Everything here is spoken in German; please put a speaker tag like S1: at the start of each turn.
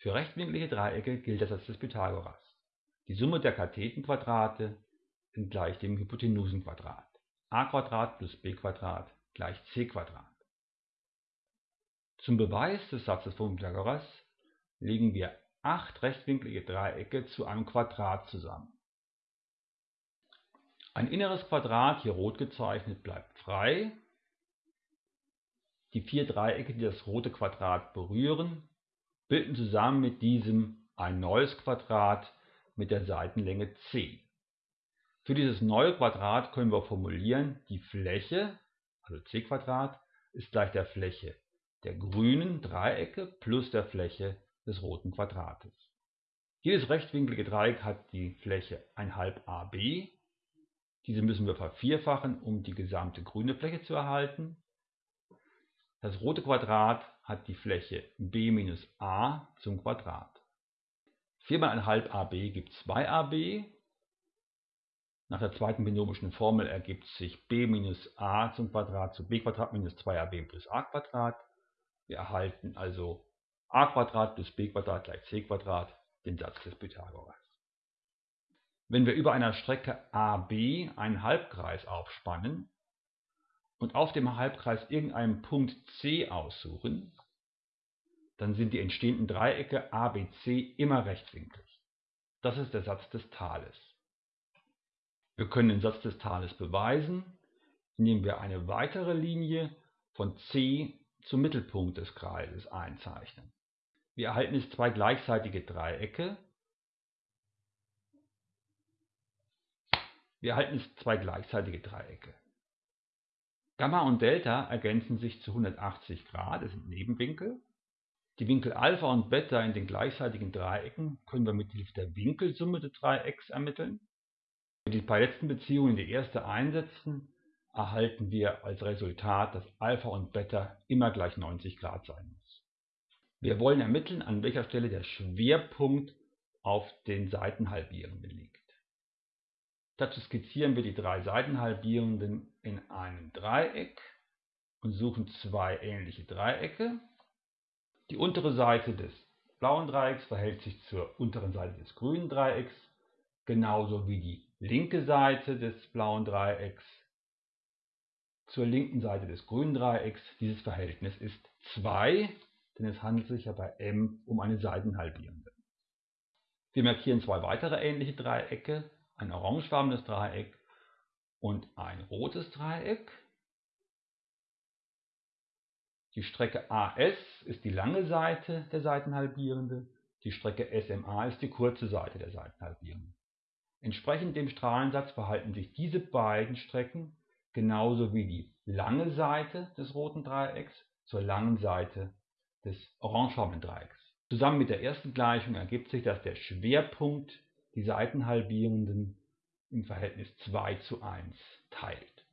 S1: Für rechtwinklige Dreiecke gilt der Satz des Pythagoras. Die Summe der Kathetenquadrate gleich dem Hypotenusenquadrat. a plus b gleich c Zum Beweis des Satzes von Pythagoras legen wir acht rechtwinklige Dreiecke zu einem Quadrat zusammen. Ein inneres Quadrat, hier rot gezeichnet, bleibt frei. Die vier Dreiecke, die das rote Quadrat berühren, bilden zusammen mit diesem ein neues Quadrat mit der Seitenlänge c. Für dieses neue Quadrat können wir formulieren, die Fläche, also c ist gleich der Fläche der grünen Dreiecke plus der Fläche des roten Quadrates. Jedes rechtwinklige Dreieck hat die Fläche 1 AB. Diese müssen wir vervierfachen, um die gesamte grüne Fläche zu erhalten. Das rote Quadrat hat die Fläche b minus a zum Quadrat. 4 mal 1 ab gibt 2ab. Nach der zweiten binomischen Formel ergibt sich b minus a zum Quadrat zu b Quadrat minus 2ab plus a Quadrat. Wir erhalten also a plus b gleich c den Satz des Pythagoras. Wenn wir über einer Strecke AB einen Halbkreis aufspannen und auf dem Halbkreis irgendeinen Punkt C aussuchen, dann sind die entstehenden Dreiecke ABC immer rechtwinklig. Das ist der Satz des Tales. Wir können den Satz des Tales beweisen, indem wir eine weitere Linie von C zum Mittelpunkt des Kreises einzeichnen. Wir erhalten jetzt zwei gleichseitige Dreiecke. Wir erhalten jetzt zwei gleichseitige Dreiecke. Gamma und Delta ergänzen sich zu 180 Grad, das sind Nebenwinkel. Die Winkel Alpha und Beta in den gleichseitigen Dreiecken können wir mit Hilfe der Winkelsumme des Dreiecks ermitteln. Wenn wir die beiden letzten Beziehungen in die erste einsetzen, erhalten wir als Resultat, dass Alpha und Beta immer gleich 90 Grad sein muss. Wir wollen ermitteln, an welcher Stelle der Schwerpunkt auf den Seitenhalbierenden liegt. Dazu skizzieren wir die drei Seitenhalbierenden in einem Dreieck und suchen zwei ähnliche Dreiecke. Die untere Seite des blauen Dreiecks verhält sich zur unteren Seite des grünen Dreiecks, genauso wie die linke Seite des blauen Dreiecks zur linken Seite des grünen Dreiecks. Dieses Verhältnis ist 2, denn es handelt sich ja bei M um eine Seitenhalbierende. Wir markieren zwei weitere ähnliche Dreiecke, ein orangefarbenes Dreieck und ein rotes Dreieck. Die Strecke AS ist die lange Seite der Seitenhalbierende, die Strecke SMA ist die kurze Seite der Seitenhalbierende. Entsprechend dem Strahlensatz verhalten sich diese beiden Strecken genauso wie die lange Seite des roten Dreiecks zur langen Seite des orangefarbenen Dreiecks. Zusammen mit der ersten Gleichung ergibt sich, dass der Schwerpunkt die Seitenhalbierenden im Verhältnis 2 zu 1 teilt